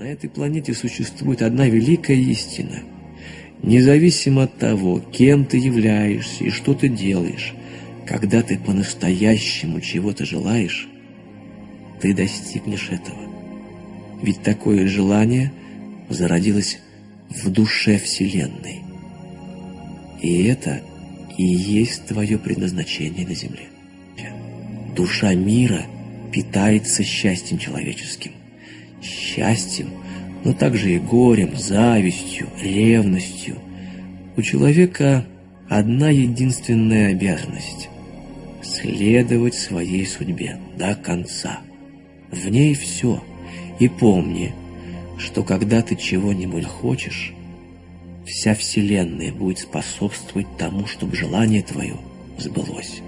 На этой планете существует одна великая истина. Независимо от того, кем ты являешься и что ты делаешь, когда ты по-настоящему чего-то желаешь, ты достигнешь этого. Ведь такое желание зародилось в душе Вселенной. И это и есть твое предназначение на Земле. Душа мира питается счастьем человеческим. Счастьем, но также и горем, завистью, ревностью. У человека одна единственная обязанность – следовать своей судьбе до конца. В ней все. И помни, что когда ты чего-нибудь хочешь, вся Вселенная будет способствовать тому, чтобы желание твое сбылось.